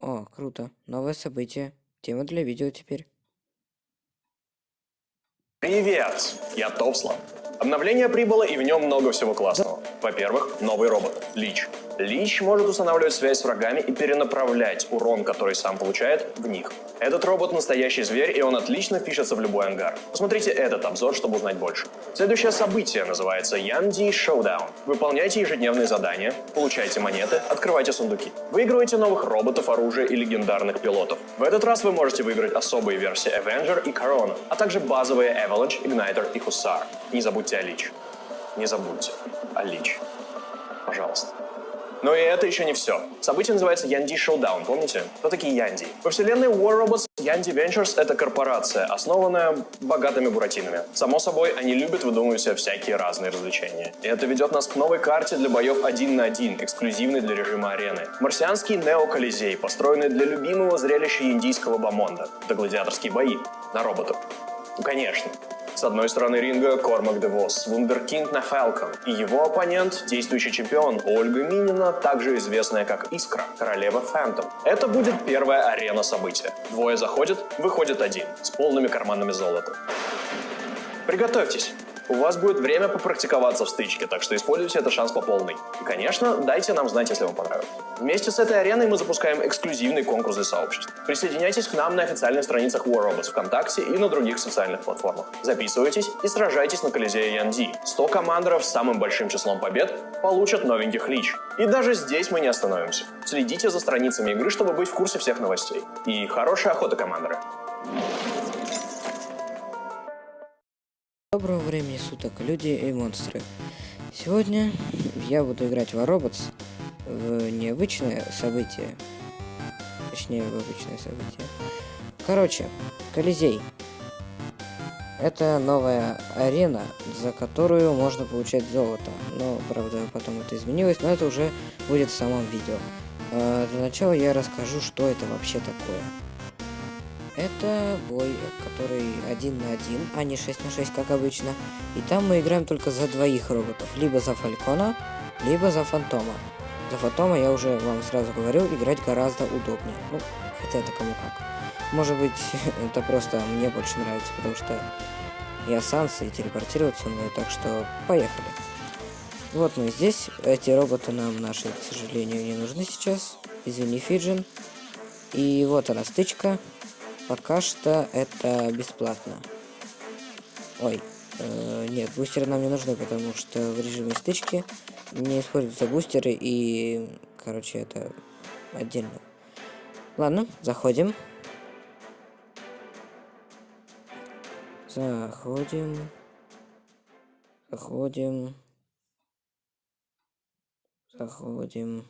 О, круто. Новое событие. Тема для видео теперь. Привет! Я Топслан. Обновление прибыло и в нем много всего классного. Во-первых, новый робот – Лич. Лич может устанавливать связь с врагами и перенаправлять урон, который сам получает, в них. Этот робот настоящий зверь, и он отлично пишется в любой ангар. Посмотрите этот обзор, чтобы узнать больше. Следующее событие называется Янди Showdown. Выполняйте ежедневные задания, получайте монеты, открывайте сундуки. Выигрывайте новых роботов, оружие и легендарных пилотов. В этот раз вы можете выиграть особые версии Avenger и Corona, а также базовые Avalanche, Igniter и Hussar. Не забудьте о Лич. Не забудьте о Лич. Пожалуйста. Но и это еще не все. Событие называется Янди Showdown, помните? Кто такие Янди? Во вселенной War Robots Yandy Ventures — это корпорация, основанная богатыми буратинами. Само собой, они любят выдумывать себе всякие разные развлечения. И это ведет нас к новой карте для боев один на один, эксклюзивной для режима арены. Марсианский Нео-Колизей, построенный для любимого зрелища индийского бомонда. Это гладиаторские бои на роботов. Ну, конечно. С одной стороны ринга Кормак Девос, вундеркинд на Фалкон, и его оппонент, действующий чемпион Ольга Минина, также известная как Искра, королева Фэнтом. Это будет первая арена события. Двое заходят, выходит один, с полными карманами золота. Приготовьтесь, у вас будет время попрактиковаться в стычке, так что используйте этот шанс по полной. И, конечно, дайте нам знать, если вам понравилось. Вместе с этой ареной мы запускаем эксклюзивный конкурс для сообществ. Присоединяйтесь к нам на официальных страницах War Robots ВКонтакте и на других социальных платформах. Записывайтесь и сражайтесь на Колизее Янди. 100 командоров с самым большим числом побед получат новеньких лич. И даже здесь мы не остановимся. Следите за страницами игры, чтобы быть в курсе всех новостей. И хорошей охоты, командоры! Доброго времени суток, люди и монстры. Сегодня я буду играть в Robots в необычное событие. Точнее, в обычное событие. Короче, Колизей. Это новая арена, за которую можно получать золото. Но, правда, потом это изменилось, но это уже будет в самом видео. А, для начала я расскажу, что это вообще такое. Это бой, который один на один, а не 6 на 6, как обычно. И там мы играем только за двоих роботов. Либо за Фалькона, либо за Фантома. За Фантома, я уже вам сразу говорю, играть гораздо удобнее. Ну, хотя это кому как. Может быть, это просто мне больше нравится, потому что я Санса и телепортироваться умею, так что поехали. Вот мы здесь. Эти роботы нам наши, к сожалению, не нужны сейчас. Извини, Фиджин. И вот она стычка. Пока что это бесплатно. Ой, э, нет, бустеры нам не нужны, потому что в режиме стычки не используются бустеры и, короче, это отдельно. Ладно, заходим. Заходим. Заходим. Заходим.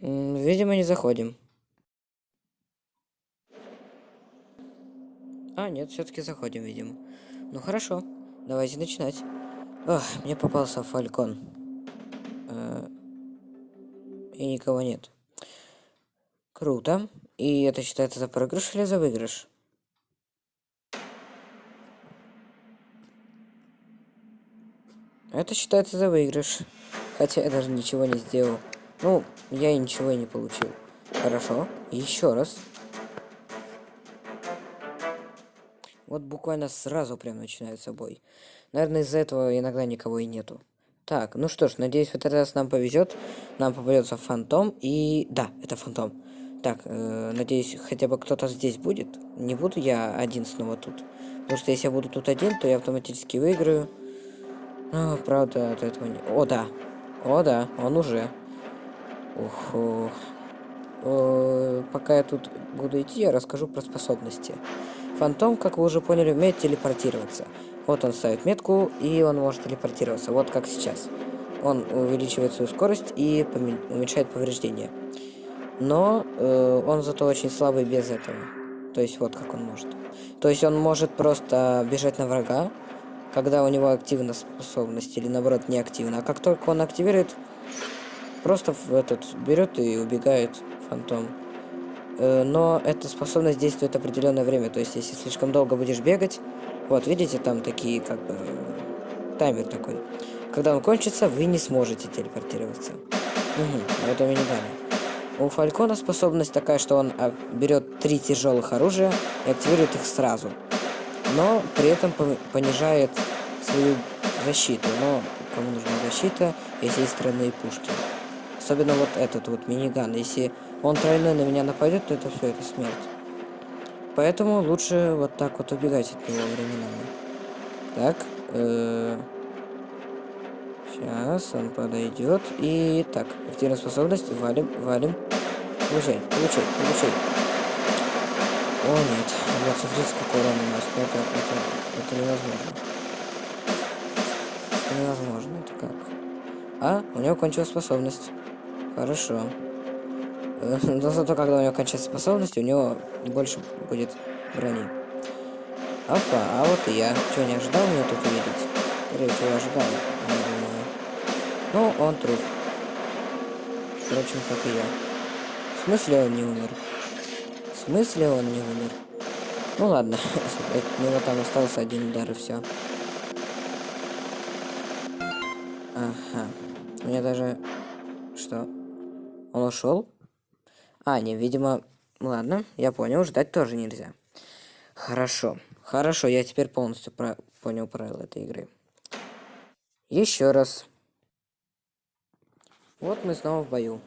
Видимо, не заходим. А, нет, все-таки заходим, видимо. Ну хорошо, давайте начинать. Ох, мне попался фалькон. Э и никого нет. Круто. И это считается за проигрыш или за выигрыш? Это считается за выигрыш. Хотя я даже ничего не сделал. Ну, я ничего и не получил. Хорошо. Еще раз. Вот буквально сразу прям начинается бой. Наверное, из-за этого иногда никого и нету. Так, ну что ж, надеюсь, в этот раз нам повезет. Нам попадется фантом. И да, это фантом. Так, э, надеюсь, хотя бы кто-то здесь будет. Не буду я один снова тут. Потому что если я буду тут один, то я автоматически выиграю. Но, правда, от этого не... О, да. О, да, он уже. Ух, ух. О, пока я тут буду идти, я расскажу про способности. Фантом, как вы уже поняли, умеет телепортироваться. Вот он ставит метку, и он может телепортироваться. Вот как сейчас. Он увеличивает свою скорость и уменьшает повреждения. Но э, он зато очень слабый без этого. То есть вот как он может. То есть он может просто бежать на врага, когда у него активна способность, или наоборот не активна. А как только он активирует, просто в этот берет и убегает фантом. Э, но эта способность действует определенное время. То есть, если слишком долго будешь бегать, вот, видите, там такие, как бы, таймер такой. Когда он кончится, вы не сможете телепортироваться. Угу, это мне не дали. У Фалькона способность такая, что он а, берет три тяжелых оружия и активирует их сразу. Но при этом понижает свою защиту. Но кому нужна защита, если есть тройные пушки. Особенно вот этот вот миниган. Если он тройной на меня нападет, то это все, это смерть. Поэтому лучше вот так вот убегать от него временами. Так. Э -э Сейчас он подойдет. И так, активная способность. Валим, валим. Получай, получай, получай. О, нет. Вот, смотрите, какой урон у нас. Это, это, это невозможно. Это невозможно. Это как? А, у него кончилась способность. Хорошо. Но зато, когда у него кончается способность, у него больше будет брони. Опа, а вот и я. Что, не ожидал меня тут увидеть? Скорее всего, ожидал. Ну, он труп. Впрочем, как и я. В смысле он не умер? В смысле он не умер? Ну ладно, от него там остался один удар и все. Ага. У меня даже... Ушел? А, не, видимо... Ладно, я понял, ждать тоже нельзя. Хорошо. Хорошо, я теперь полностью про... понял правила этой игры. Еще раз. Вот мы снова в бою.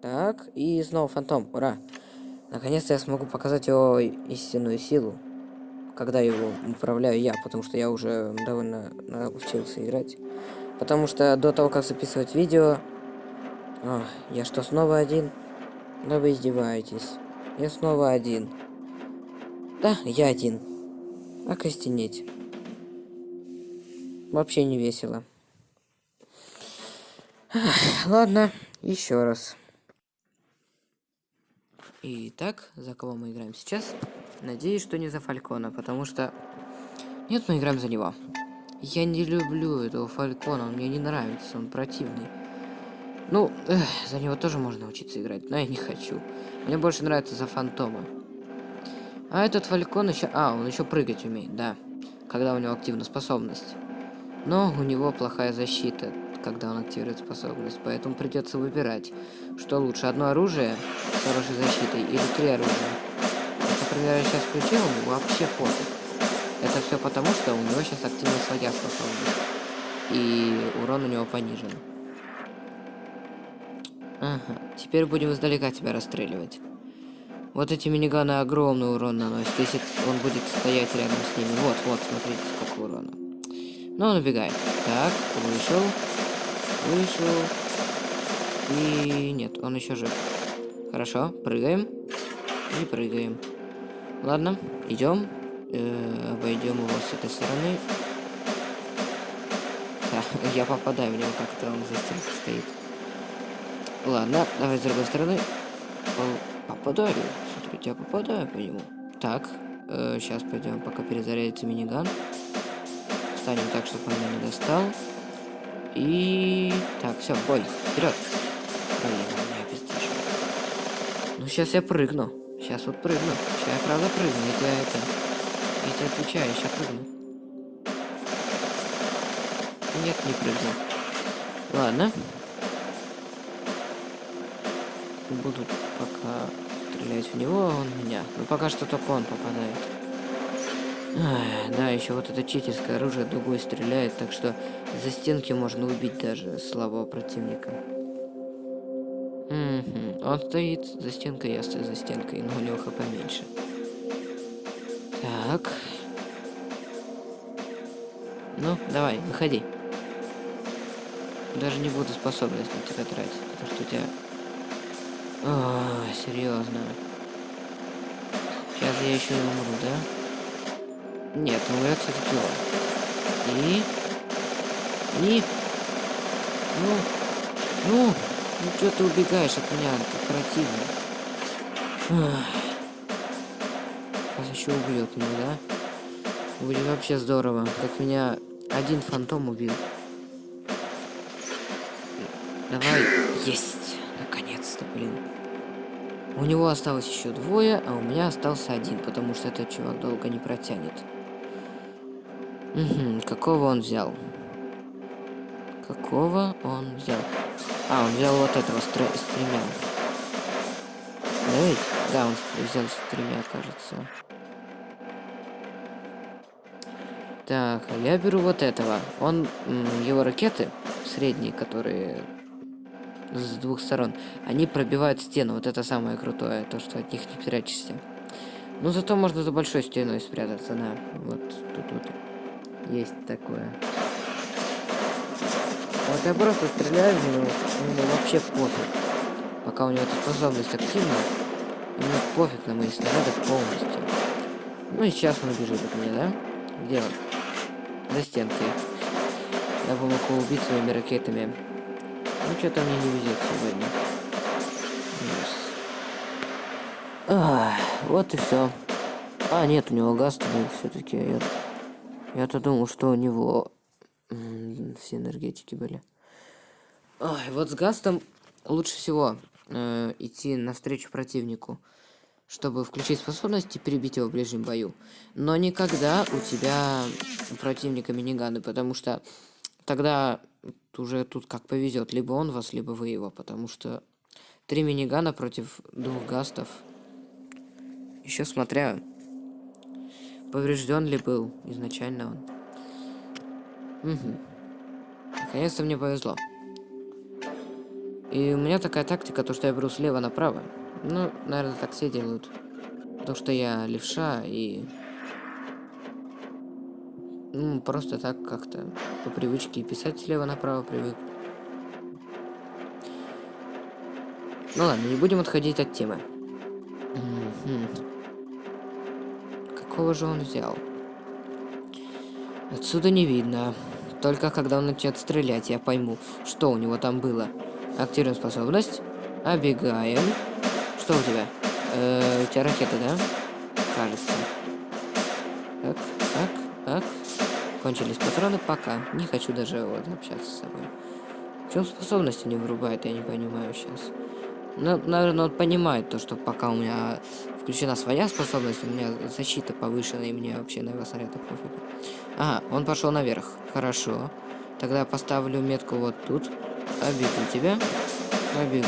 Так, и снова фантом. Ура! Наконец-то я смогу показать его истинную силу. Когда его управляю я, потому что я уже довольно научился играть. Потому что до того, как записывать видео... О, я что, снова один? Да вы издеваетесь. Я снова один. Да, я один. А костенеть. Вообще не весело. Ладно, еще раз. Итак, за кого мы играем сейчас? Надеюсь, что не за Фалькона, потому что... Нет, мы играем за него. Я не люблю этого Фалькона, он мне не нравится, он противный. Ну, эх, за него тоже можно учиться играть, но я не хочу. Мне больше нравится за Фантома. А этот Фалькон еще... А, он еще прыгать умеет, да. Когда у него активна способность. Но у него плохая защита когда он активирует способность, поэтому придется выбирать, что лучше, одно оружие с хорошей защитой или три оружия. например, я сейчас включил, ему вообще пофиг. Это все потому, что у него сейчас активна своя способность, и урон у него понижен. Ага, теперь будем издалека тебя расстреливать. Вот эти миниганы огромный урон наносят, если он будет стоять рядом с ними. Вот, вот, смотрите, сколько урона. Но он убегает. Так, вышел. Вышел. И нет, он еще жив. Хорошо, прыгаем. И прыгаем. Ладно, идем. Э, обойдем его с этой стороны. Да, я попадаю в него как-то, он за стенкой стоит. Ладно, давай с другой стороны. Попадаю. Смотрите, я попадаю по нему. Так, э, сейчас пойдем, пока перезарядится миниган. Встанем так, чтобы он меня не достал. И... Так, все, бой. Вперед. Блин, он меня пиздишь. Ну, сейчас я прыгну. Сейчас вот прыгну. Сейчас я правда прыгну. Я тебе это... Я тебе отвечаю, я сейчас прыгну. Нет, не прыгну. Ладно. Буду пока стрелять в него, он меня. Но пока что только он попадает. Ах, да, еще вот это читерское оружие дугой стреляет, так что за стенки можно убить даже слабого противника. Угу. Он стоит за стенкой, я стою за стенкой, но у него хп меньше. Так. Ну, давай, выходи. Даже не буду способность на тебя тратить, потому что у тебя... О, серьезно. Сейчас я еще умру, да? Нет, умрет все-таки он. И... И... Ну... Ну... Ну что ты убегаешь от меня? Ты противно. Сейчас еще убьет меня, да? Будет вообще здорово. Как меня один фантом убил. Давай. Есть. Блин. У него осталось еще двое, а у меня остался один, потому что этот чувак долго не протянет. Угу, какого он взял? Какого он взял? А, он взял вот этого с, с тремя. остановить. Да, он взял с тремя, кажется. Так, а я беру вот этого. Он, его ракеты средние, которые с двух сторон, они пробивают стену. Вот это самое крутое, то, что от них не прячешься. Ну, зато можно за большой стеной спрятаться, да. Вот тут вот есть такое. Вот я просто стреляю в него, ему вообще пофиг. Пока у него эта способность активна, ему пофиг на мои снаряды полностью. Ну и сейчас он убежит от меня, да? Где он? За стенкой. Я бы мог его убить своими ракетами. Ну что-то мне не везет сегодня. А, вот и все. А, нет, у него газ все-таки. Я, я-то думал, что у него все энергетики были. Ой, вот с Гастом лучше всего э, идти навстречу противнику, чтобы включить способность и перебить его в ближнем бою. Но никогда у тебя противника миниганы, потому что тогда уже тут как повезет, либо он вас, либо вы его, потому что три минигана против двух гастов еще смотря, поврежден ли был изначально он. Угу. Наконец-то мне повезло. И у меня такая тактика, то что я беру слева направо. Ну, наверное, так все делают. Потому что я левша и... Ну, просто так как-то по привычке писать слева направо привык. Ну ладно, не будем отходить от темы. Какого же он взял? Отсюда не видно. Только когда он начнет стрелять, я пойму, что у него там было. Активируем способность. Обегаем. Что у тебя? Э, у тебя ракета, да? Кажется. Кончились патроны, пока. Не хочу даже вот общаться с собой. В чем способности не вырубает, я не понимаю сейчас. Ну, наверное, он понимает то, что пока у меня включена своя способность, у меня защита повышена, и мне вообще на его снаряды пофиг. Ага, он пошел наверх. Хорошо. Тогда поставлю метку вот тут. Обегу тебя. Обегу.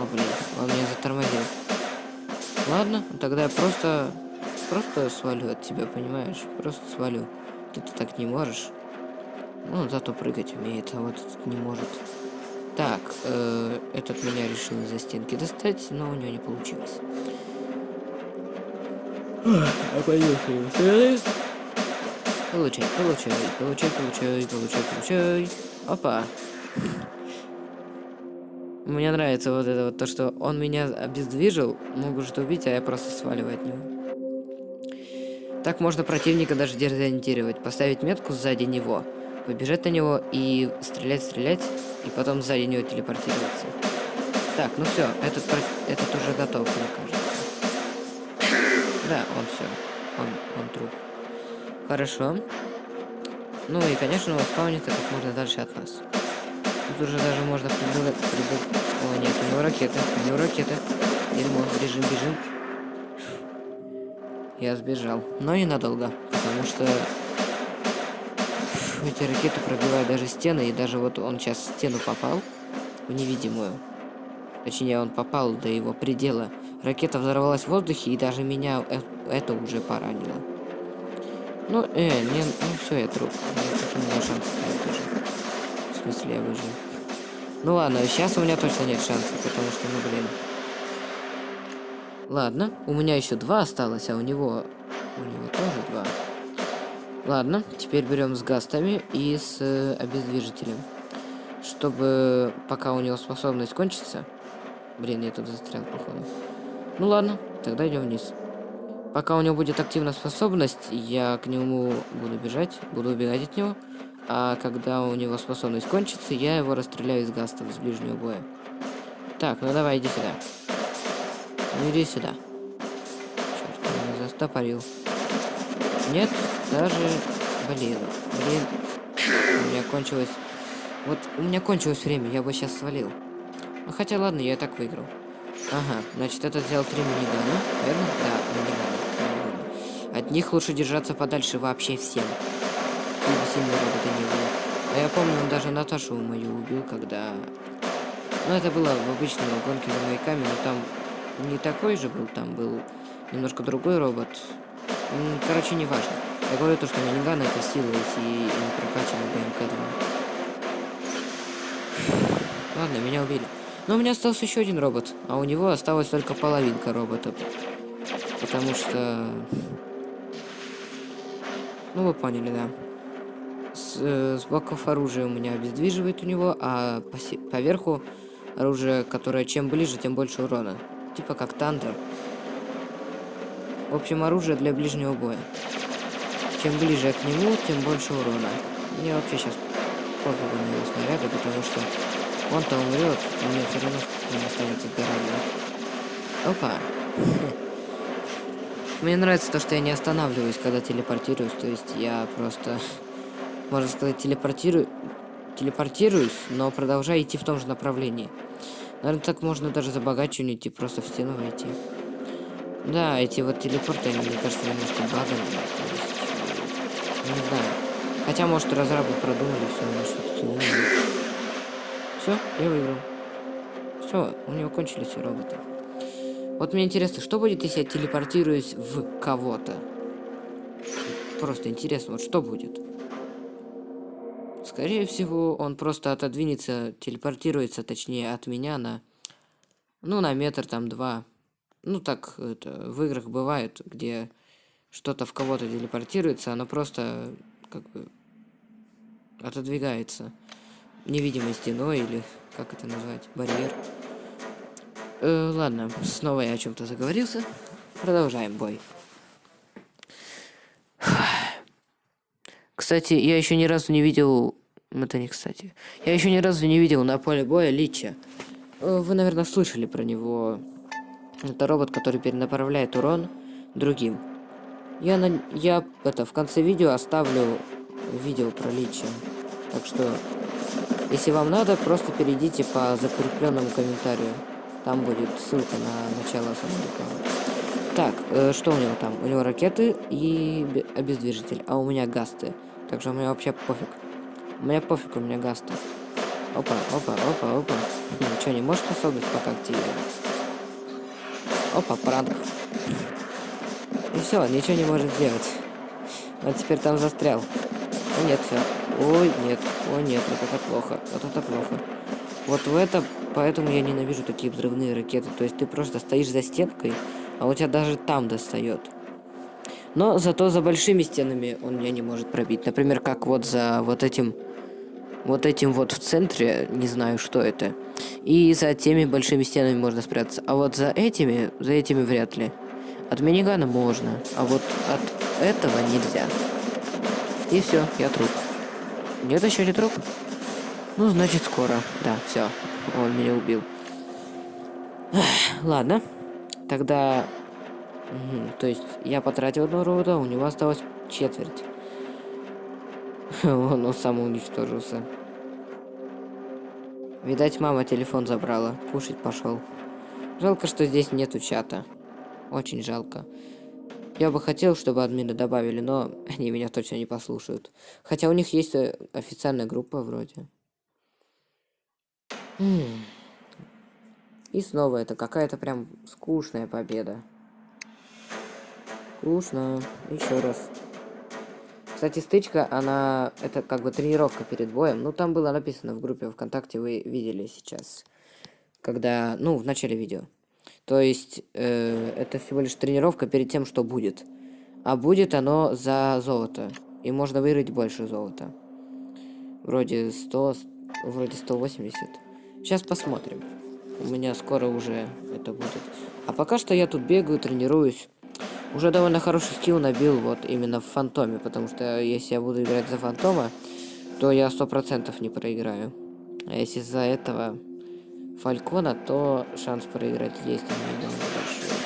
О, блин, он меня затормозил. Ладно, тогда я просто... Просто свалю от тебя, понимаешь? Просто свалю. Ты-то так не можешь. Ну, зато прыгать умеет, а вот этот не может. Так, э, этот меня решил за стенки достать, но у него не получилось. А. Получай, получай, получай, получай, получай, получай. Опа. Мне нравится вот это вот то, что он меня обездвижил, может убить, а я просто сваливаю от него. Так можно противника даже дезориентировать, поставить метку сзади него, побежать на него и стрелять, стрелять, и потом сзади него телепортироваться. Так, ну все, этот, этот уже готов, мне кажется. Да, он все. Он, он труп. Хорошо. Ну и, конечно, он спаунится как можно дальше от нас. Тут уже даже можно придумать... Придум... О, нет, у него ракеты. У него ракеты. Дерьмо. Бежим, бежим. Я сбежал. Но ненадолго. Потому что... Эти ракеты пробивают даже стены. И даже вот он сейчас в стену попал. В невидимую. Точнее, он попал до его предела. Ракета взорвалась в воздухе, и даже меня э, это уже поранило. Ну, э, не, ну все, я труп. У меня шансов нет даже. В смысле, я выжил. Ну ладно, сейчас у меня точно нет шансов, потому что, ну блин. Ладно, у меня еще два осталось, а у него... У него тоже два. Ладно, теперь берем с гастами и с э, обездвижителем. Чтобы пока у него способность кончится... Блин, я тут застрял, походу. Ну ладно, тогда идем вниз. Пока у него будет активная способность, я к нему буду бежать, буду убегать от него. А когда у него способность кончится, я его расстреляю из гастов с ближнего боя. Так, ну давай, иди сюда. Ну иди сюда. Черт, меня застопорил. Нет, даже... Блин, блин. У меня кончилось... Вот у меня кончилось время, я бы сейчас свалил. Ну хотя ладно, я и так выиграл. Ага, значит, этот взял три минигана, верно? Да, минигана. От них лучше держаться подальше вообще всем. Сильные роботы не были. А я помню, он даже Наташу мою убил, когда... Ну, это было в обычной гонке за маяками, но там не такой же был, там был немножко другой робот. Короче, не важно. Я говорю то, что миниган это сила и не прокачанный БМК-2. Ладно, меня убили. Но у меня остался еще один робот, а у него осталась только половинка робота. Потому что... Ну, вы поняли, да. С, э, с боков оружия у меня обездвиживает у него, а по, поверху оружие, которое чем ближе, тем больше урона. Типа как Тандер. В общем, оружие для ближнего боя. Чем ближе к нему, тем больше урона. Мне вообще сейчас пофигу на его снаряды, потому что он-то умрет, мне все равно не останется здоровья. Опа. Мне нравится то, что я не останавливаюсь, когда телепортируюсь. То есть я просто, можно сказать, телепортирую, телепортируюсь, но продолжаю идти в том же направлении. Наверное, так можно даже забогачивать и просто в стену войти. Да, эти вот телепорты, они, мне кажется, немножко. То есть, не знаю. Хотя, может, разрабы продумали все, но что-то умные. Все, я выиграл. Все, у него кончились все роботы. Вот мне интересно, что будет, если я телепортируюсь в кого-то? Просто интересно, вот что будет? Скорее всего, он просто отодвинется, телепортируется, точнее, от меня на... Ну, на метр, там, два. Ну, так это в играх бывает, где что-то в кого-то телепортируется, оно просто, как бы, отодвигается невидимой стеной или, как это назвать, барьер. Э, ладно, снова я о чем-то заговорился. Продолжаем бой. Кстати, я еще ни разу не видел... Это не кстати. Я еще ни разу не видел на поле боя Лича. Э, вы, наверное, слышали про него. Это робот, который перенаправляет урон другим. Я, на... я это, в конце видео оставлю видео про Лича. Так что, если вам надо, просто перейдите по закрепленному комментарию. Там будет ссылка на начало самой рекламы. Так, э, что у него там? У него ракеты и обездвижитель, а у меня гасты. Так что меня вообще пофиг. У меня пофиг, у меня гасты. Опа, опа, опа, опа. Ну, что, не можешь способность пока активировать? Опа, пранк. И все, ничего не может сделать. Он теперь там застрял. О, нет, все. Ой, нет. О, нет, вот это плохо. Вот это плохо. Вот в это Поэтому я ненавижу такие взрывные ракеты. То есть ты просто стоишь за стенкой, а у тебя даже там достает. Но зато за большими стенами он меня не может пробить. Например, как вот за вот этим... Вот этим вот в центре, не знаю, что это. И за теми большими стенами можно спрятаться. А вот за этими, за этими вряд ли. От минигана можно, а вот от этого нельзя. И все, я труп. Нет, еще не труп? Ну, значит, скоро. Да, все. Он меня убил. Ладно. Тогда... Угу. То есть я потратил одного робота, у него осталось четверть. Он, сам уничтожился. Видать, мама телефон забрала. Кушать пошел. Жалко, что здесь нету чата. Очень жалко. Я бы хотел, чтобы админы добавили, но они меня точно не послушают. Хотя у них есть э, официальная группа вроде. И снова это какая-то прям скучная победа. Скучно. Еще раз. Кстати, стычка, она... Это как бы тренировка перед боем. Ну, там было написано в группе ВКонтакте, вы видели сейчас. Когда... Ну, в начале видео. То есть, э, это всего лишь тренировка перед тем, что будет. А будет оно за золото. И можно выиграть больше золота. Вроде 100... Вроде 180. Сейчас посмотрим. У меня скоро уже это будет. А пока что я тут бегаю, тренируюсь. Уже довольно хороший скилл набил вот именно в фантоме, потому что если я буду играть за фантома, то я сто процентов не проиграю. А если за этого фалькона, то шанс проиграть есть у меня большой.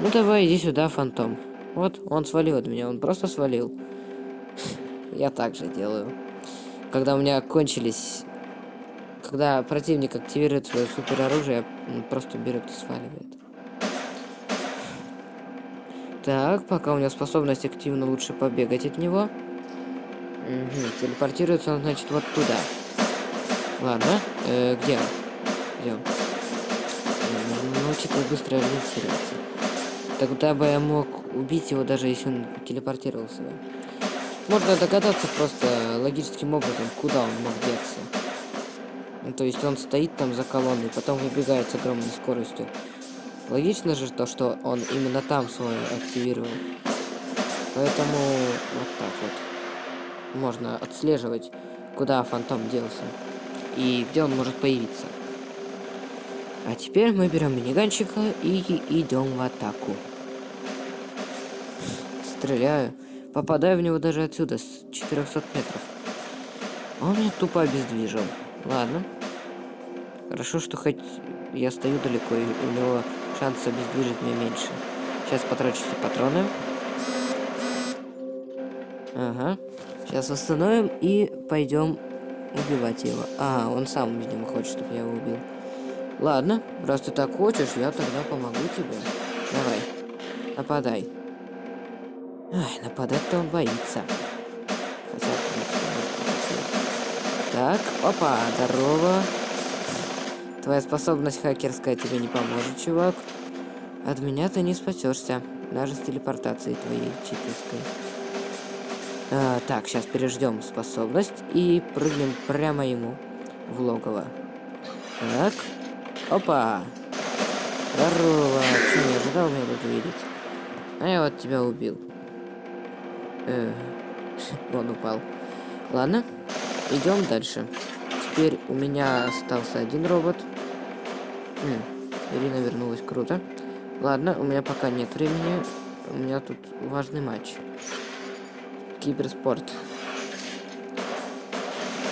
Ну давай, иди сюда, фантом. Вот, он свалил от меня, он просто свалил. Я так же делаю. Когда у меня кончились когда противник активирует свое супер оружие, он просто берет и сваливает. Так, пока у него способность активно лучше побегать от него. Угу, телепортируется он, значит, вот туда. Ладно, э, где он? Где он? учитывая быстро ориентироваться. Тогда бы я мог убить его, даже если он телепортировался. Можно догадаться просто логическим образом, куда он мог деться. Ну, то есть он стоит там за колонной, потом выбегает с огромной скоростью. Логично же то, что он именно там свой активировал. Поэтому вот так вот. Можно отслеживать, куда фантом делся. И где он может появиться. А теперь мы берем миниганчика и идем в атаку. Стреляю. Попадаю в него даже отсюда, с 400 метров. Он меня тупо обездвижил. Ладно. Хорошо, что хоть я стою далеко, и у него шанс обездвижить меня меньше. Сейчас потрачу все патроны. Ага. Сейчас восстановим и пойдем убивать его. А, он сам, видимо, хочет, чтобы я его убил. Ладно, раз ты так хочешь, я тогда помогу тебе. Давай, нападай. Ай, нападать-то он боится. Хотя, Так, опа, здорово. Твоя способность хакерская тебе не поможет, чувак. От меня ты не спасешься, даже с телепортацией твоей читерской. А, так, сейчас переждем способность и прыгнем прямо ему в логово. Так. Опа. Здорово. Че, не ожидал меня тут увидеть? А я вот тебя убил. Э, он упал. Ладно, идем дальше. Теперь у меня остался один робот. Ирина вернулась, круто. Ладно, у меня пока нет времени. У меня тут важный матч. Киберспорт.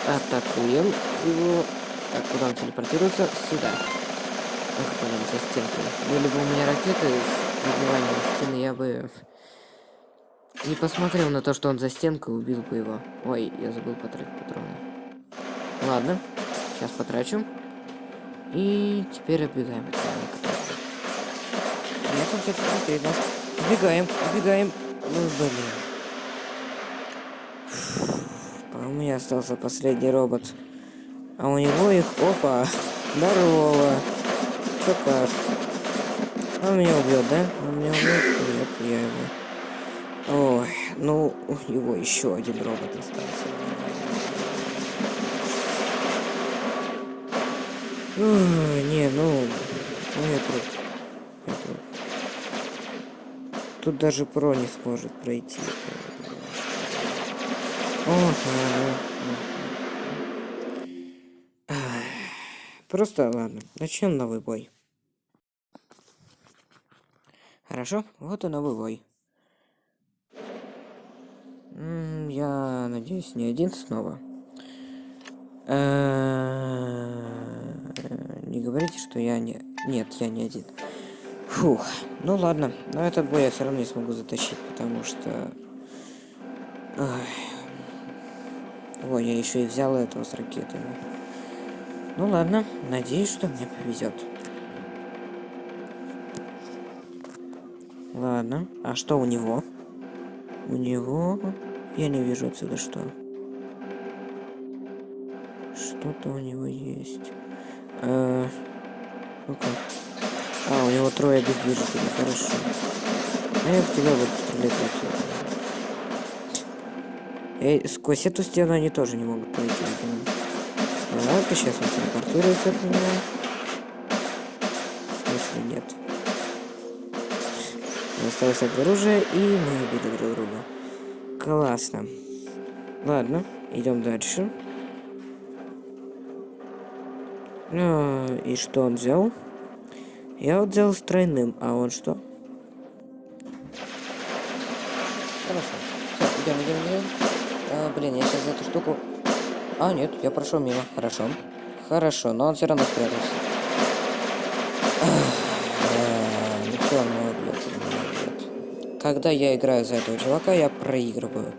Атакуем его. Так, куда он телепортируется? Сюда. Ах, блин, со стенкой. Были бы у меня ракеты с пробиванием стены, я бы не посмотрел на то, что он за стенкой, убил бы его. Ой, я забыл потратить патроны. Ладно, сейчас потрачу. И теперь оббегаем от. Нет, он все-таки быстрее нас. Убегаем, убегаем. Ну, блин. А у меня остался последний робот. А у него их... Опа! Здорово! Чё как? Он меня убьет, да? Он меня убьет? Нет, я его. Ой, ну, у него еще один робот остался. Не, ну, ну труп. Я труп. Тут даже про не сможет пройти. Ох, Просто ладно, начнем новый бой. Хорошо, вот и новый бой. Я надеюсь, не один снова. Говорите, что я не... Нет, я не один. Фух, ну ладно. Но этот бой я все равно не смогу затащить, потому что... Ой, я еще и взял этого с ракетами. Ну ладно, надеюсь, что мне повезет. Ладно, а что у него? У него... Я не вижу отсюда что. Что-то у него есть. А... Ну-ка. А, у него трое бездвижителей, хорошо. А я в тебя буду стрелять ракетой. Эй, сквозь эту стену они тоже не могут пройти, видимо. Ладно, сейчас он телепортируется от меня. В смысле, нет. Осталось от оружия, и мы убили друг друга. Классно. Ладно, идем дальше. А, и что он взял? Я вот взял с тройным, а он что? Хорошо. Все, идем, идем, идем. А, блин, я сейчас эту штуку а, нет, я прошел мимо. Хорошо. Хорошо, но он все равно спрятался. Ну все, он меня убьет. Когда я играю за этого чувака, я проигрываю.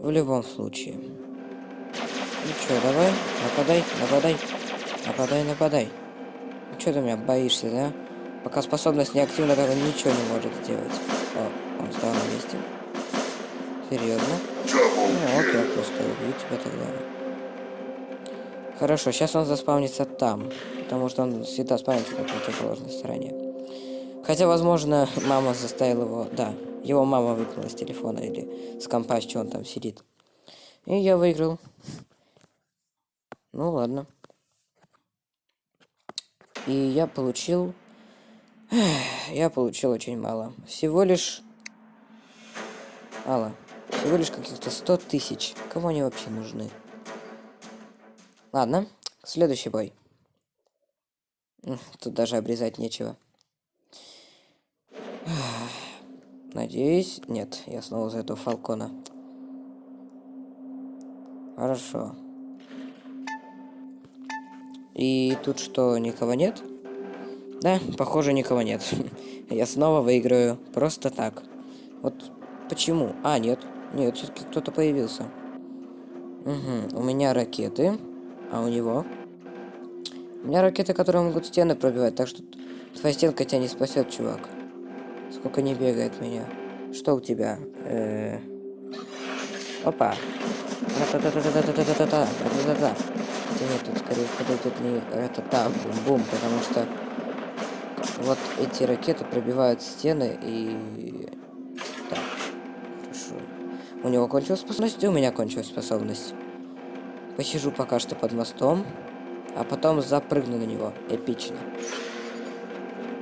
В любом случае. Ну что, давай, нападай, нападай. Нападай, нападай. Ну что ты меня боишься, да? Пока способность не активна, так он ничего не может сделать. О, он стал на месте. Серьезно? Ну, окей, я просто убью тебя тогда. Хорошо, сейчас он заспавнится там, потому что он всегда спавнится на противоположной стороне. Хотя, возможно, мама заставила его... Да, его мама выкрала с телефона или с компа, что он там сидит. И я выиграл. Ну ладно. И я получил... Я получил очень мало. Всего лишь... Алла. Всего лишь каких-то 100 тысяч. Кому они вообще нужны? Ладно. Следующий бой. Тут даже обрезать нечего. Надеюсь... Нет, я снова за этого Фалкона. Хорошо. И тут что, никого нет? Да, похоже, никого нет. Я снова выиграю. Просто так. Вот почему? А, нет. Нет, все-таки кто-то появился. Угу. У меня ракеты. А у него? У меня ракеты, которые могут стены пробивать, так что твоя стенка тебя не спасет, чувак. Сколько не бегает меня. Что у тебя? Опа. Нет, тут скорее подойдет не ра-та-та, бум-бум, потому что вот эти ракеты пробивают стены и... Так, хорошо. У него кончилась способность, и у меня кончилась способность. Посижу пока что под мостом, а потом запрыгну на него. Эпично.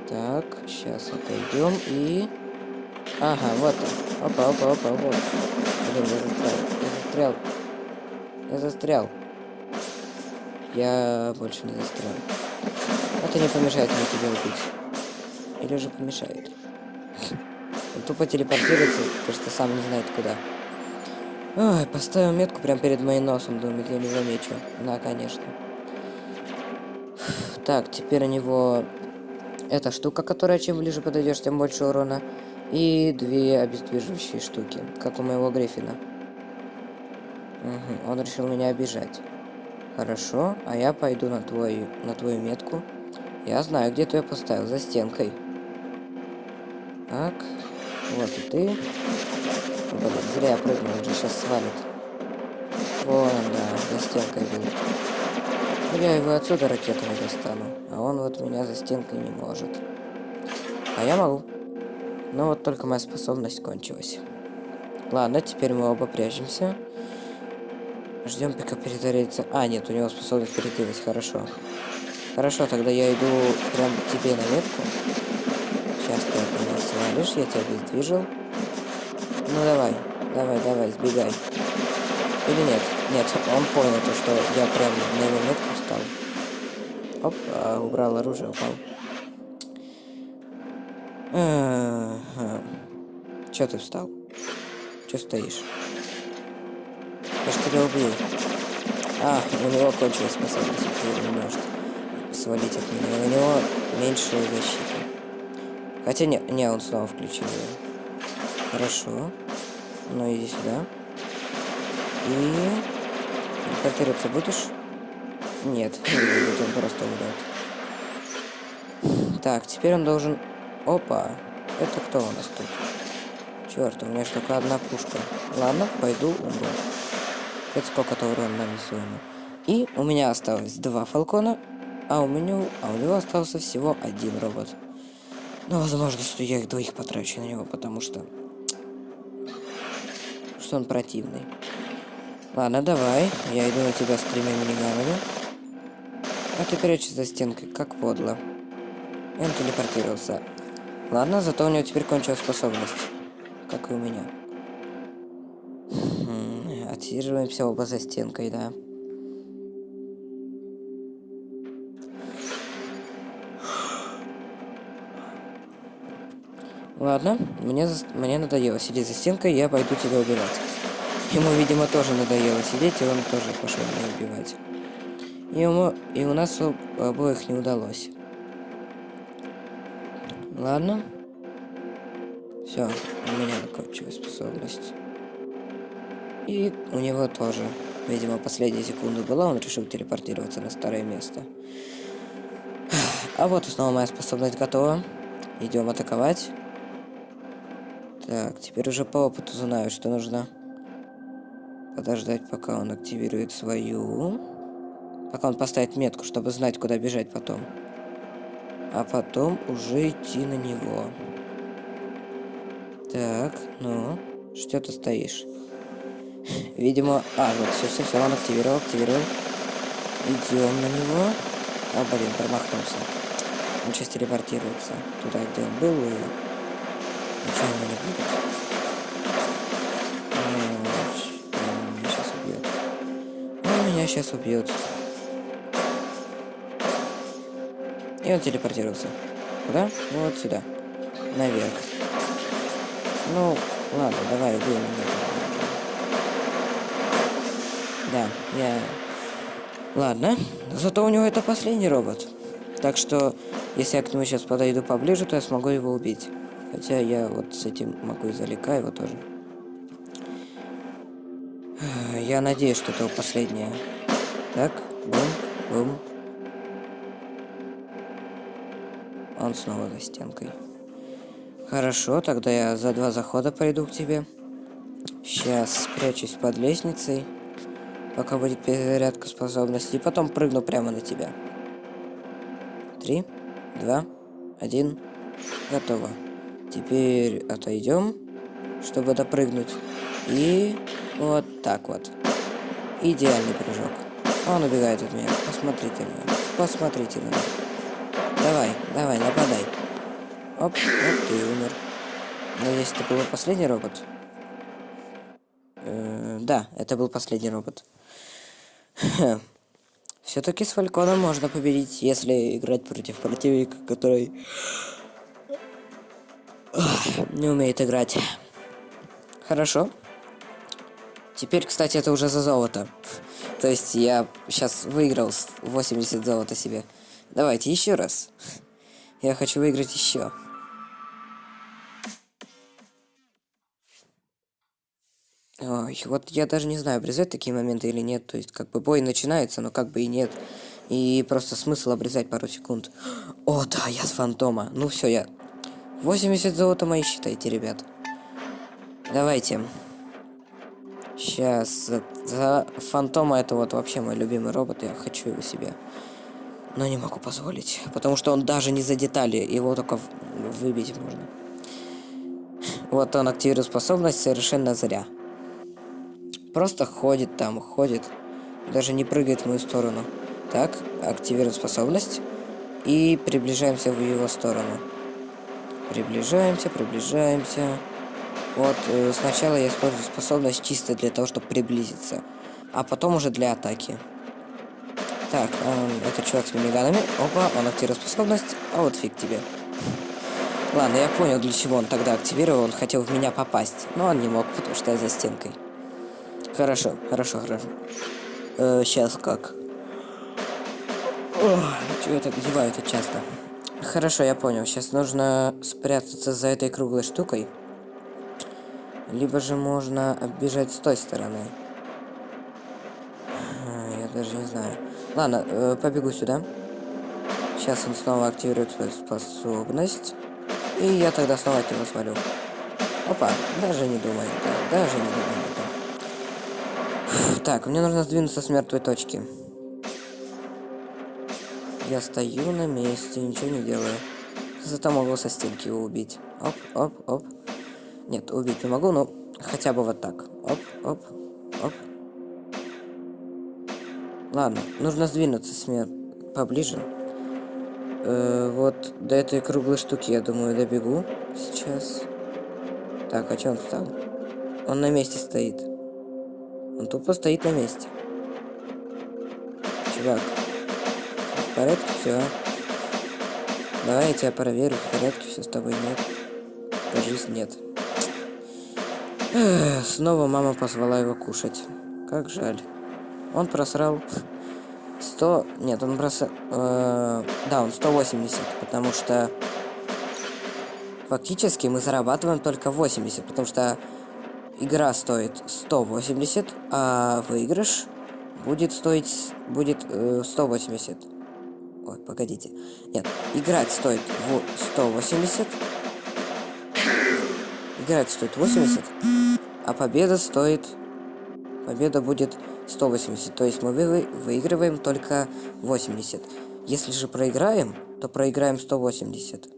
Так, сейчас отойдем и... Ага, вот он. Опа, опа, опа, вот. Блин, я застрял. Я застрял. Я застрял. Я больше не застрял. Это не помешает мне тебя убить. Или же помешает. Он тупо телепортируется, потому что сам не знает куда. Ой, поставил метку прямо перед моим носом, думает, я не замечу. Да, конечно. Так, теперь у него эта штука, которая чем ближе подойдешь, тем больше урона. И две обездвиживающие штуки, как у моего Гриффина. Угу, он решил меня обижать. Хорошо, а я пойду на твою, на твою метку. Я знаю, где ты ее поставил, за стенкой. Так, вот и ты. Блин, зря я прыгнул, он же сейчас свалит. Вон, да, за стенкой был. Я его отсюда ракетами достану, а он вот меня за стенкой не может. А я могу. Но вот только моя способность кончилась. Ладно, теперь мы оба прячемся. Ждем, пока перезарядится. А, нет, у него способность перекидывать, хорошо. Хорошо, тогда я иду прям тебе на метку. Сейчас ты от меня свалишь, я тебя обездвижил. Ну давай, давай, давай, сбегай. Или нет? Нет, он понял то, что я прям на его метку встал. Оп, а, убрал оружие, упал. Че ты встал? Че стоишь? Я ж тебя убью. А, у него кончилась способность, ты не может свалить от меня. У него меньше защиты. Хотя не, не, он снова включил ее. Хорошо. Ну иди сюда. И... Телепортироваться будешь? Нет, не будет, он просто умрет. Так, теперь он должен... Опа! Это кто у нас тут? Черт, у меня только одна пушка. Ладно, пойду умру. Это сколько-то урона нанесу ему. И у меня осталось два фалкона, а у меня, а у него остался всего один робот. Ну, возможно, что я их двоих потрачу на него, потому что... Что он противный. Ладно, давай. Я иду на тебя с тремя миниганами. А ты прячешься за стенкой, как подло. И он телепортировался. Ладно, зато у него теперь кончилась способность как и у меня. Отсиживаемся оба за стенкой, да. Ладно, мне, мне надоело сидеть за стенкой, я пойду тебя убивать. Ему, видимо, тоже надоело сидеть, и он тоже пошел меня убивать. И, ему... и у нас обоих не удалось. Ладно. Все, у меня закончилась способность. И у него тоже. Видимо, последняя секунда была, он решил телепортироваться на старое место. А вот снова моя способность готова. Идем атаковать. Так, теперь уже по опыту знаю, что нужно подождать, пока он активирует свою. Пока он поставит метку, чтобы знать, куда бежать потом. а потом уже идти на него. Так, ну, что ты стоишь? Видимо... А, вот, все, все, все, он активировал, активировал. Идем на него. А, блин, промахнулся. Он сейчас телепортируется туда, где он был, и... Ничего не будет. Он меня сейчас убьет. Он меня сейчас убьет. И он телепортировался. Куда? Вот сюда. Наверх. Ну, ладно, давай, убей меня. Да, я... Ладно, зато у него это последний робот. Так что, если я к нему сейчас подойду поближе, то я смогу его убить. Хотя я вот с этим могу издалека его тоже. Я надеюсь, что это последнее. Так, бум, бум. Он снова за стенкой. Хорошо, тогда я за два захода пойду к тебе. Сейчас спрячусь под лестницей, пока будет перезарядка способностей, и потом прыгну прямо на тебя. Три, два, один, готово. Теперь отойдем, чтобы допрыгнуть. И вот так вот. Идеальный прыжок. Он убегает от меня. Посмотрите на него. Посмотрите на него. Давай, давай, нападай. Оп, вот ты умер. Надеюсь, это был последний робот? Э -э да, это был последний робот. Все-таки с Фальконом можно победить, если играть против противника, который не умеет играть. Хорошо. Теперь, кстати, это уже за золото. То есть я сейчас выиграл 80 золота себе. Давайте еще раз. Я хочу выиграть еще. Ой, вот я даже не знаю, обрезать такие моменты или нет. То есть, как бы бой начинается, но как бы и нет. И просто смысл обрезать пару секунд. О, да, я с фантома. Ну все, я... 80 золота мои считайте, ребят. Давайте. Сейчас. За фантома это вот вообще мой любимый робот. Я хочу его себе но не могу позволить, потому что он даже не за детали, его только выбить можно. Вот он активирует способность совершенно зря. Просто ходит там, ходит, даже не прыгает в мою сторону. Так, активируем способность и приближаемся в его сторону. Приближаемся, приближаемся. Вот, э, сначала я использую способность чисто для того, чтобы приблизиться, а потом уже для атаки. Так, он, это чувак с миниганами. Опа, он активировал способность. А вот фиг тебе. Ладно, я понял, для чего он тогда активировал. Он хотел в меня попасть. Но он не мог, потому что я за стенкой. Хорошо, хорошо, хорошо. Э, сейчас как? Чего так деваю это часто? Хорошо, я понял. Сейчас нужно спрятаться за этой круглой штукой. Либо же можно оббежать с той стороны. Я даже не знаю. Ладно, э, побегу сюда. Сейчас он снова активирует свою способность. И я тогда снова от него свалю. Опа, даже не думаю, да, даже не думаю. Так, мне нужно сдвинуться с мертвой точки. Я стою на месте, ничего не делаю. Зато могу со стенки его убить. Оп, оп, оп. Нет, убить не могу, но хотя бы вот так. Оп, оп, оп. Ладно, нужно сдвинуться с меня поближе. Э, вот до этой круглой штуки, я думаю, добегу сейчас. Так, а что он встал? Он на месте стоит. Он тупо стоит на месте. Чувак. В порядке все. Давай я тебя проверю, в порядке все с тобой нет. Кажись, нет. Эх, снова мама позвала его кушать. Как жаль. Он просрал 100... Нет, он бросал... Э, да, он 180, потому что... Фактически мы зарабатываем только 80, потому что игра стоит 180, а выигрыш будет стоить... Будет э, 180. Ой, погодите. Нет, играть стоит в 180. Играть стоит 80, а победа стоит... Победа будет 180, то есть мы вы, выигрываем только 80. Если же проиграем, то проиграем 180.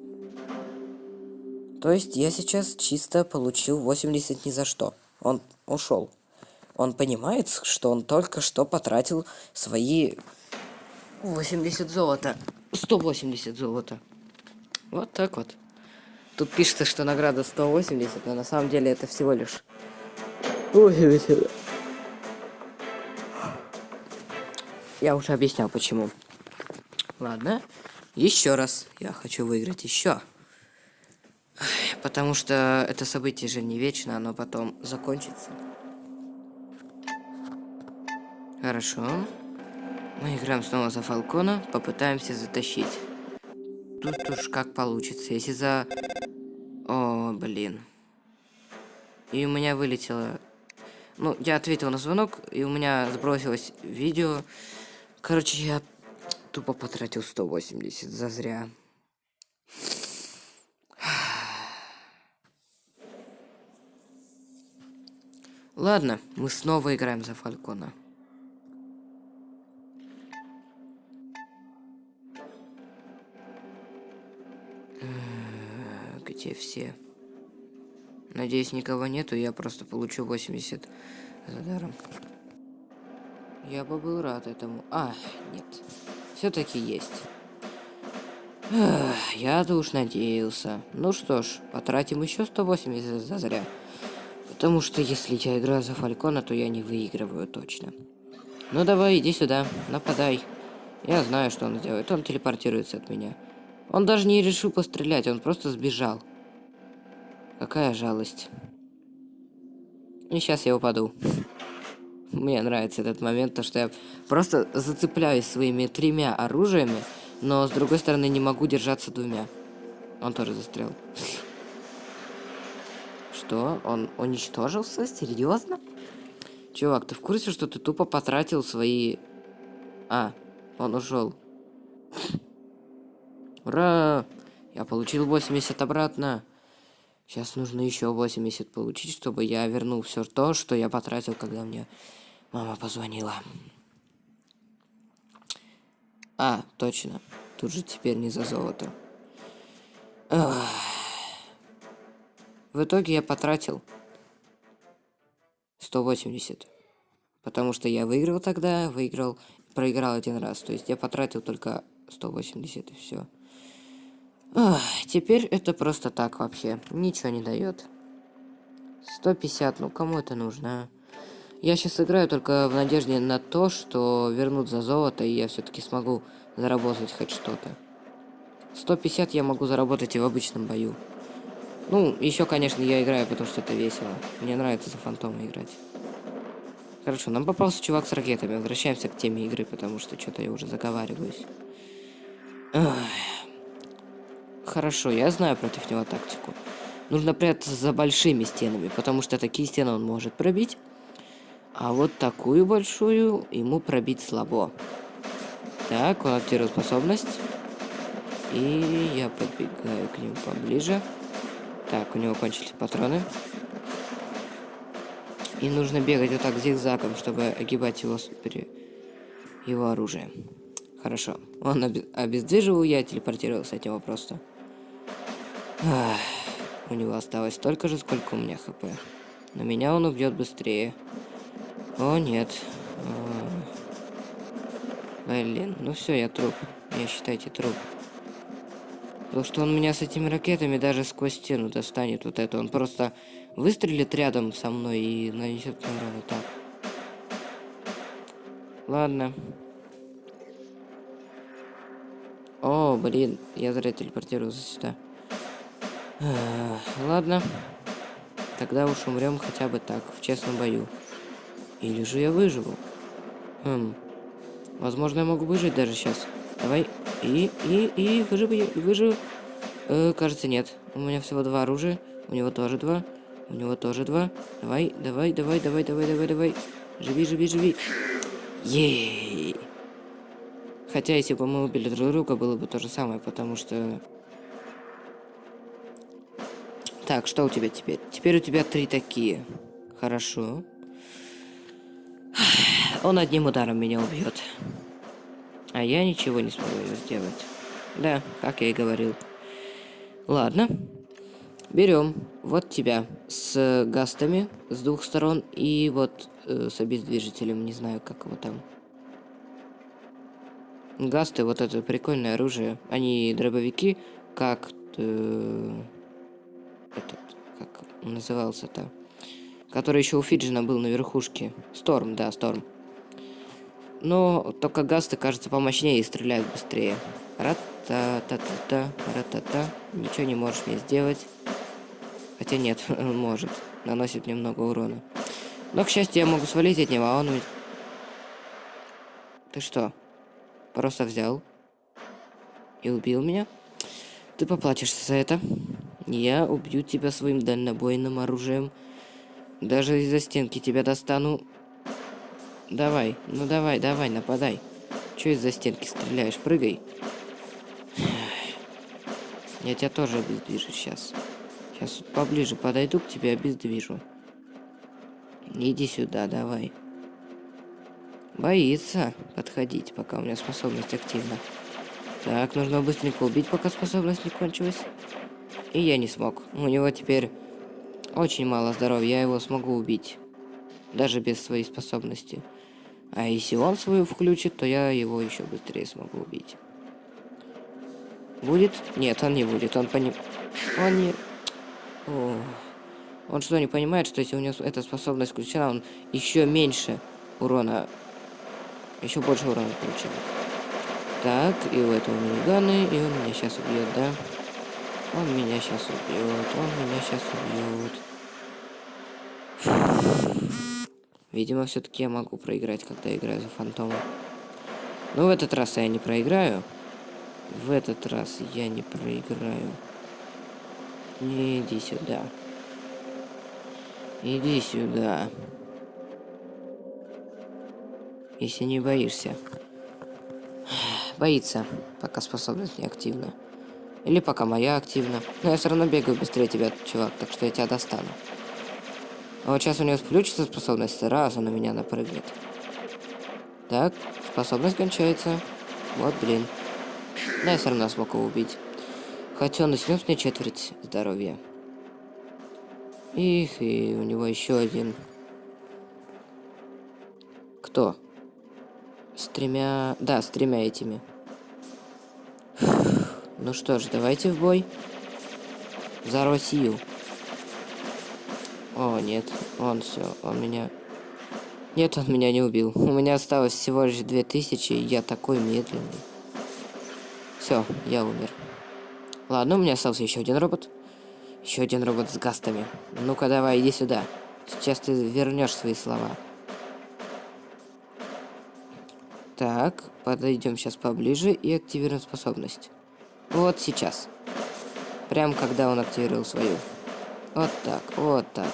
То есть я сейчас чисто получил 80 ни за что. Он ушел. Он понимает, что он только что потратил свои 80 золота. 180 золота. Вот так вот. Тут пишется, что награда 180, но на самом деле это всего лишь 80. Я уже объяснял, почему. Ладно. Еще раз. Я хочу выиграть еще. Потому что это событие же не вечно, оно потом закончится. Хорошо. Мы играем снова за Фалкона, попытаемся затащить. Тут уж как получится. Если за... О, блин. И у меня вылетело... Ну, я ответил на звонок, и у меня сбросилось видео. Короче, я тупо потратил 180 зазря. Ладно, мы снова играем за Фалькона. Где все? Надеюсь, никого нету, я просто получу 80 за даром. Я бы был рад этому. А, нет. Все-таки есть. Я-то уж надеялся. Ну что ж, потратим еще 180 за зря. Потому что если я играю за Фалькона, то я не выигрываю точно. Ну давай, иди сюда, нападай. Я знаю, что он делает. Он телепортируется от меня. Он даже не решил пострелять, он просто сбежал. Какая жалость. И сейчас я упаду. Мне нравится этот момент, то что я просто зацепляюсь своими тремя оружиями, но с другой стороны не могу держаться двумя. Он тоже застрял. Что? Он уничтожился? Серьезно? Чувак, ты в курсе, что ты тупо потратил свои... А, он ушел. Ура! Я получил 80 обратно. Сейчас нужно еще 80 получить, чтобы я вернул все то, что я потратил, когда мне мама позвонила. А, точно. Тут же теперь не за золото. В итоге я потратил 180. Потому что я выиграл тогда, выиграл, проиграл один раз. То есть я потратил только 180 и все. Теперь это просто так вообще. Ничего не дает. 150, ну кому это нужно, а? Я сейчас играю только в надежде на то, что вернут за золото, и я все-таки смогу заработать хоть что-то. 150 я могу заработать и в обычном бою. Ну, еще, конечно, я играю, потому что это весело. Мне нравится за фантома играть. Хорошо, нам попался чувак с ракетами. Возвращаемся к теме игры, потому что что-то я уже заговариваюсь. Хорошо, я знаю против него тактику. Нужно прятаться за большими стенами, потому что такие стены он может пробить. А вот такую большую ему пробить слабо. Так, он активирует способность. И я подбегаю к нему поближе. Так, у него кончились патроны. И нужно бегать вот так зигзагом, чтобы огибать его, его оружие. Хорошо. Он об... обездвиживал, я телепортировался от него просто. Ах, у него осталось столько же, сколько у меня хп. Но меня он убьет быстрее. О, нет. А... Блин, ну все, я труп. Я считайте труп. Потому что он меня с этими ракетами даже сквозь стену достанет вот это. Он просто выстрелит рядом со мной и нанесет мне урон так. Ладно. О, блин, я зря телепортировался сюда. Ладно. Тогда уж умрем хотя бы так, в честном бою. Или же я выживу. Хм. Возможно, я могу выжить даже сейчас. Давай. И, и, и, выживу, выживу. Э, кажется, нет. У меня всего два оружия. У него тоже два. У него тоже два. Давай, давай, давай, давай, давай, давай, давай. Живи, живи, живи. Ей. Хотя, если бы мы убили друг друга, было бы то же самое, потому что... Так, что у тебя теперь? Теперь у тебя три такие. Хорошо. Он одним ударом меня убьет. А я ничего не смогу сделать. Да, как я и говорил. Ладно. Берем вот тебя с гастами с двух сторон и вот э, с обездвижителем, не знаю, как его там. Гасты, вот это прикольное оружие. Они дробовики, как... Э, этот, как назывался-то? Который еще у Фиджина был на верхушке. Сторм, да, Сторм. Но только гасты, кажется, помощнее и стреляют быстрее. Ра-та-та-та-та, ра-та-та. Ничего не можешь мне сделать. Хотя нет, может. Наносит мне много урона. Но, к счастью, я могу свалить от него, а он. Ты что? Просто взял и убил меня? Ты поплатишься за это. Я убью тебя своим дальнобойным оружием. Даже из-за стенки тебя достану. Давай, ну давай, давай, нападай. Че из-за стенки стреляешь? Прыгай. Я тебя тоже обездвижу сейчас. Сейчас поближе подойду к тебе, обездвижу. Иди сюда, давай. Боится подходить, пока у меня способность активна. Так, нужно быстренько убить, пока способность не кончилась. И я не смог. У него теперь очень мало здоровья, я его смогу убить. Даже без своей способности. А если он свою включит, то я его еще быстрее смогу убить. Будет? Нет, он не будет. Он поним... Он не... О. Он что, не понимает, что если у него эта способность включена, он еще меньше урона еще больше урона получает. Так, и у этого миниганы, и он меня сейчас убьет, да? Он меня сейчас убьет, он меня сейчас убьет. Видимо, все-таки я могу проиграть, когда играю за фантома. Но в этот раз я не проиграю. В этот раз я не проиграю. Иди сюда. Иди сюда если не боишься. Боится, пока способность не активна. Или пока моя активна. Но я все равно бегаю быстрее тебя, чувак, так что я тебя достану. А вот сейчас у него включится способность, раз он на меня напрыгнет. Так, способность кончается. Вот, блин. Да, я все равно смог его убить. Хотя он снес мне четверть здоровья. Их, и у него еще один. Кто? С тремя... Да, с тремя этими. Ну что ж, давайте в бой. За Россию. О, нет. Он все, он меня... Нет, он меня не убил. У меня осталось всего лишь 2000, и я такой медленный. Все, я умер. Ладно, у меня остался еще один робот. Еще один робот с гастами. Ну-ка, давай, иди сюда. Сейчас ты вернешь свои слова. Так, подойдем сейчас поближе и активируем способность. Вот сейчас. Прям когда он активировал свою. Вот так, вот так.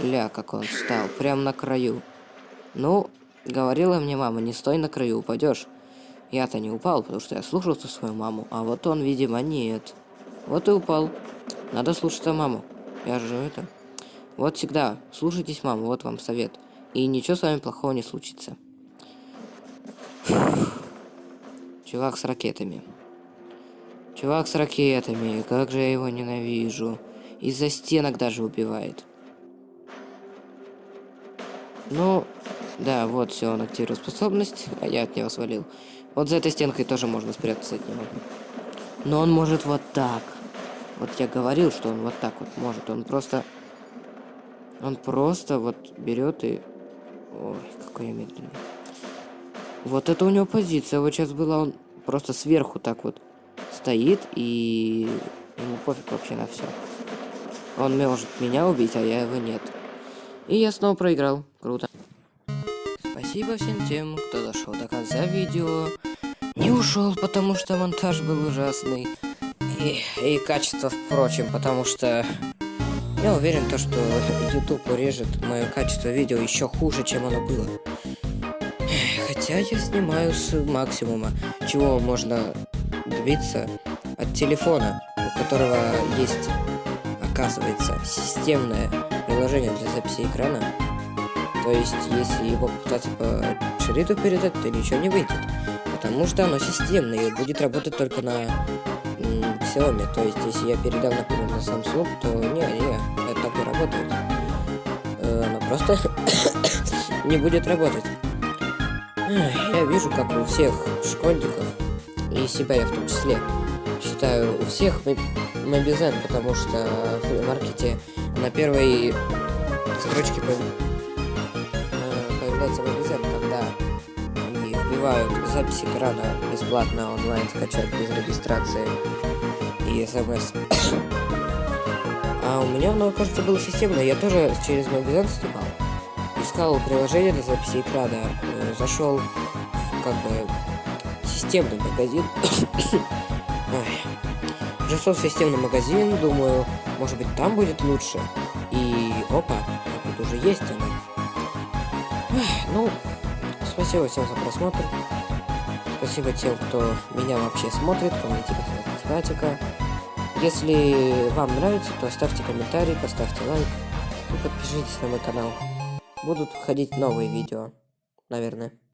Ля, как он встал, прям на краю. Ну, говорила мне мама, не стой на краю, упадешь. Я-то не упал, потому что я слушался свою маму, а вот он, видимо, нет. Вот и упал. Надо слушаться маму. Я же это... Вот всегда, слушайтесь маму, вот вам совет. И ничего с вами плохого не случится. Чувак с ракетами. Чувак с ракетами. Как же я его ненавижу. Из-за стенок даже убивает. Ну, да, вот все, он активировал способность, а я от него свалил. Вот за этой стенкой тоже можно спрятаться от него. Но он может вот так. Вот я говорил, что он вот так вот может. Он просто... Он просто вот берет и... Ой, какой я медленный. Вот это у него позиция. Вот сейчас была он просто сверху так вот стоит и ему пофиг вообще на все. Он может меня убить, а я его нет. И я снова проиграл. Круто. Спасибо всем тем, кто дошел до конца видео. Не ушел, потому что монтаж был ужасный. И, и качество, впрочем, потому что я уверен, то, что YouTube урежет мое качество видео еще хуже, чем оно было. Хотя я снимаю с максимума, чего можно добиться от телефона, у которого есть, оказывается, системное приложение для записи экрана. То есть, если его попытаться по шрифту передать, то ничего не выйдет. Потому что оно системное и будет работать только на Xiaomi. То есть, если я передам, например, на Samsung, то не, не, это так не работает. Э, Оно просто не будет работать. Я вижу, как у всех школьников, и себя я в том числе, считаю, у всех Мобизен, потому что в маркете на первой строчке э, появляется Мобизен, когда они вбивают запись экрана бесплатно онлайн скачать без регистрации и смс. А у меня оно, кажется, было системное. Я тоже через Мобизен снимал. Искал приложение для записи экрана. э, Зашел как бы системный магазин. В системный магазин, думаю, может быть там будет лучше. И опа, а тут уже есть. Эх, Ну, спасибо всем за просмотр. Спасибо тем, кто меня вообще смотрит, комментирует статика. Если вам нравится, то ставьте комментарий, поставьте лайк и подпишитесь на мой канал. Будут выходить новые видео, наверное.